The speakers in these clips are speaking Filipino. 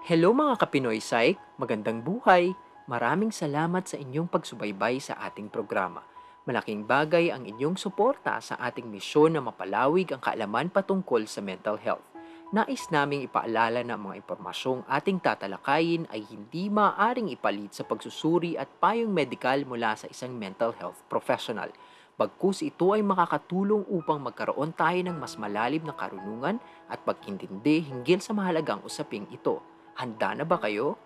Hello mga Kapinoy Psych, magandang buhay! Maraming salamat sa inyong pagsubaybay sa ating programa. Malaking bagay ang inyong suporta sa ating misyon na mapalawig ang kaalaman patungkol sa mental health. Nais naming ipaalala na mga impormasyong ating tatalakayin ay hindi maaaring ipalit sa pagsusuri at payong medikal mula sa isang mental health professional. Bagkus ito ay makakatulong upang magkaroon tayo ng mas malalim na karunungan at pagkintindi hinggil sa mahalagang usaping ito. Handa na ba kayo?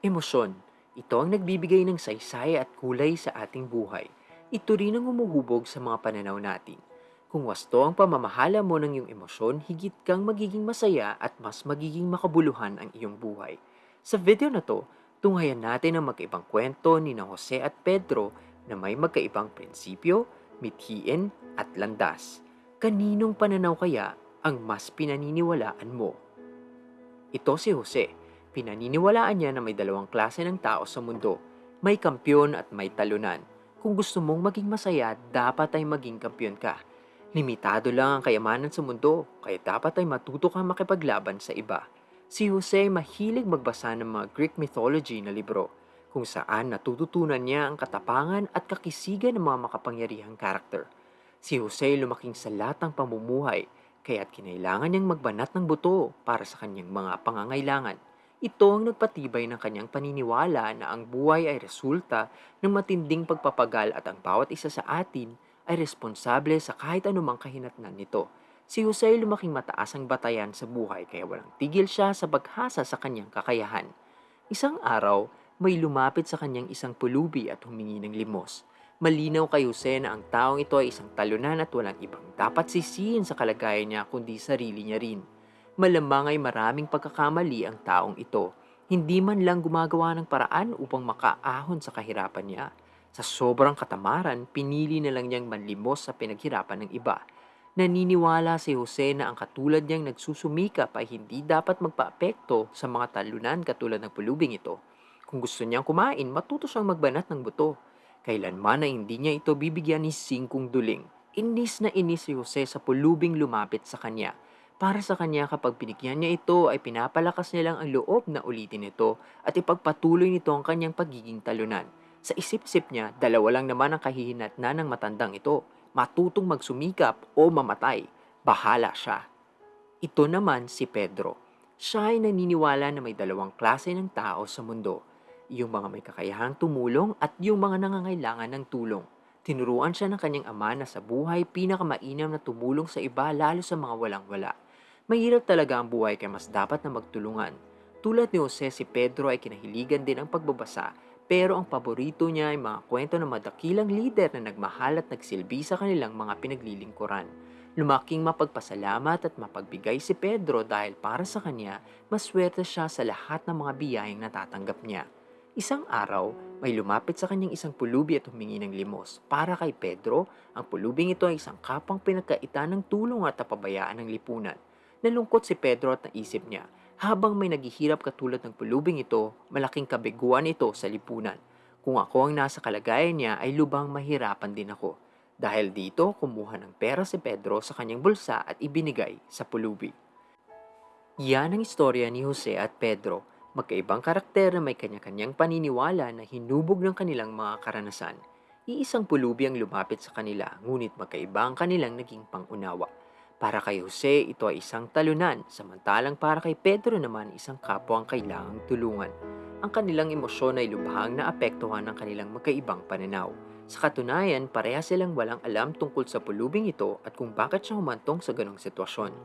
Emosyon. Ito ang nagbibigay ng saysay at kulay sa ating buhay. Ito rin ang umuhubog sa mga pananaw natin. Kung wasto ang pamamahala mo ng iyong emosyon, higit kang magiging masaya at mas magiging makabuluhan ang iyong buhay. Sa video na to, tunghayan natin ang magkaibang kwento ni na Jose at Pedro na may magkaibang prinsipyo, mithiin at landas. Kaninong pananaw kaya ang mas pinaniniwalaan mo? Ito si Jose. Pinaniniwalaan niya na may dalawang klase ng tao sa mundo. May kampyon at may talunan. Kung gusto mong maging masaya, dapat ay maging kampyon ka. Limitado lang ang kayamanan sa mundo, kaya dapat ay matuto kang makipaglaban sa iba. Si Jose ay mahilig magbasa ng mga Greek mythology na libro, kung saan natututunan niya ang katapangan at kakisigan ng mga makapangyarihang karakter. Si Jose lumaking sa latang pamumuhay, kaya't kinailangan niyang magbanat ng buto para sa kanyang mga pangangailangan. Ito ang nagpatibay ng kanyang paniniwala na ang buhay ay resulta ng matinding pagpapagal at ang bawat isa sa atin ay responsable sa kahit anumang kahinatnan nito. Si Jose ay lumaking mataas ang batayan sa buhay kaya walang tigil siya sa paghasa sa kanyang kakayahan. Isang araw, may lumapit sa kanyang isang pulubi at humingi ng limos. Malinaw kay Jose na ang taong ito ay isang talunan at walang ibang dapat sisihin sa kalagayan niya kundi sarili niya rin. Malamang ay maraming pagkakamali ang taong ito. Hindi man lang gumagawa ng paraan upang makaahon sa kahirapan niya. Sa sobrang katamaran, pinili na lang niyang manlimos sa pinaghirapan ng iba. Naniniwala si Jose na ang katulad niyang nagsusumikap ay hindi dapat magpaapekto sa mga talunan katulad ng pulubing ito. Kung gusto niyang kumain, matuto siyang magbanat ng buto. Kailanman na hindi niya ito bibigyan ni singkong duling. Inis na inis si Jose sa pulubing lumapit sa kanya. Para sa kanya kapag binigyan niya ito ay pinapalakas niya lang ang loob na ulitin ito at ipagpatuloy nito ang kanyang pagiging talunan. Sa isip-isip niya, dalawa lang naman ang kahihinat na ng matandang ito. Matutong magsumikap o mamatay. Bahala siya. Ito naman si Pedro. Siya ay naniniwala na may dalawang klase ng tao sa mundo. Yung mga may kakayahang tumulong at yung mga nangangailangan ng tulong. Tinuruan siya ng kanyang ama na sa buhay pinakamainam na tumulong sa iba lalo sa mga walang-wala. Mahirap talaga ang buhay kaya mas dapat na magtulungan. Tulad ni Jose, si Pedro ay kinahiligan din ang pagbabasa pero ang paborito niya ay mga kwento ng madakilang lider na nagmahal at nagsilbi sa kanilang mga pinaglilingkuran. Lumaking mapagpasalamat at mapagbigay si Pedro dahil para sa kanya, maswerte siya sa lahat ng mga biyayang natatanggap niya. Isang araw, may lumapit sa kanyang isang pulubi at humingi ng limos. Para kay Pedro, ang pulubing ito ay isang kapang pinagkaitan ng tulong at napabayaan ng lipunan. Nalungkot si Pedro at naisip niya, habang may naghihirap katulad ng pulubing ito, malaking kabiguan ito sa lipunan. Kung ako ang nasa kalagayan niya ay lubang mahirapan din ako. Dahil dito, kumuha ng pera si Pedro sa kanyang bulsa at ibinigay sa pulubi. Yan ang istorya ni Jose at Pedro, magkaibang karakter na may kanya-kanyang paniniwala na hinubog ng kanilang mga karanasan. Iisang pulubi ang lumapit sa kanila, ngunit magkaiba ang kanilang naging pangunawa. Para kay Jose, ito ay isang talunan, samantalang para kay Pedro naman isang kapwa ang kailangang tulungan. Ang kanilang emosyon ay lubhang naapektuhan ng kanilang magkaibang pananaw. Sa katunayan, pareha silang walang alam tungkol sa pulubing ito at kung bakit siya humantong sa ganong sitwasyon.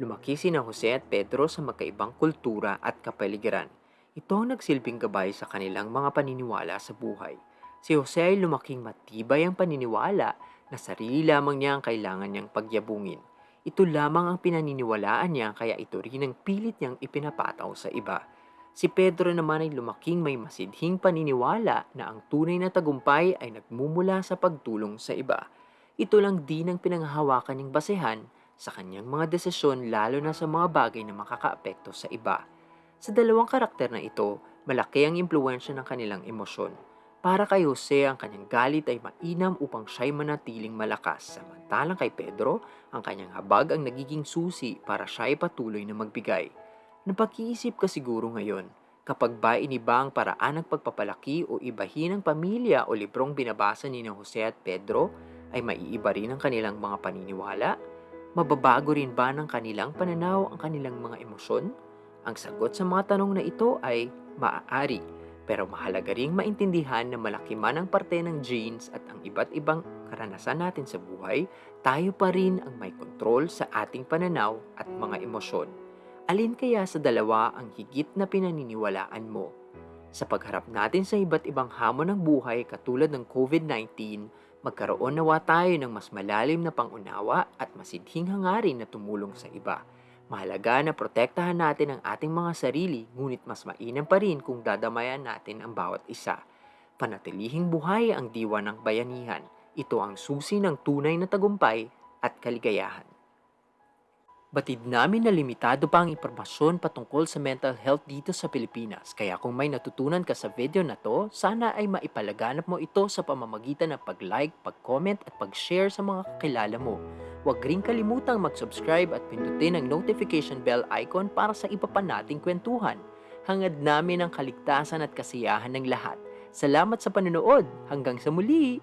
Lumaki sina Jose at Pedro sa magkaibang kultura at kapaligiran. Ito ang nagsilbing gabay sa kanilang mga paniniwala sa buhay. Si Jose ay lumaking matibay ang paniniwala na sarili lamang niya ang kailangan niyang pagyabungin. Ito lamang ang pinaniniwalaan niya kaya ito rin ang pilit niyang ipinapataw sa iba. Si Pedro naman ay lumaking may masidhing paniniwala na ang tunay na tagumpay ay nagmumula sa pagtulong sa iba. Ito lang din ang pinanghahawakan niyang basehan sa kanyang mga desisyon lalo na sa mga bagay na makakaapekto sa iba. Sa dalawang karakter na ito, malaki ang impluensya ng kanilang emosyon. Para kay Jose, ang kanyang galit ay mainam upang siya'y manatiling malakas. Samantalang kay Pedro, ang kanyang habag ang nagiging susi para siya'y patuloy na magbigay. Napag-iisip ka siguro ngayon, kapag ba iniba ang paraan ng pagpapalaki o ibahin ng pamilya o librong binabasa ni Jose at Pedro, ay maiiba rin ang kanilang mga paniniwala? Mababago rin ba ng kanilang pananaw ang kanilang mga emosyon? Ang sagot sa mga tanong na ito ay maaari, pero mahalaga ring maintindihan na malaki man ang parte ng genes at ang iba't ibang karanasan natin sa buhay, tayo pa rin ang may kontrol sa ating pananaw at mga emosyon. Alin kaya sa dalawa ang higit na pinaniniwalaan mo? Sa pagharap natin sa iba't ibang hamon ng buhay katulad ng COVID-19, magkaroon nawa tayo ng mas malalim na pangunawa at masidhing hangarin na tumulong sa iba. Mahalaga na protektahan natin ang ating mga sarili, ngunit mas mainam pa rin kung dadamayan natin ang bawat isa. Panatilihing buhay ang diwa ng bayanihan. Ito ang susi ng tunay na tagumpay at kaligayahan. Batid namin na limitado pa ang impormasyon patungkol sa mental health dito sa Pilipinas. Kaya kung may natutunan ka sa video na to, sana ay maipalaganap mo ito sa pamamagitan ng pag-like, pag-comment at pag-share sa mga kakilala mo. Huwag ring kalimutang mag-subscribe at pindutin ang notification bell icon para sa iba pa nating kwentuhan. Hangad namin ang kaligtasan at kasiyahan ng lahat. Salamat sa panonood. Hanggang sa muli!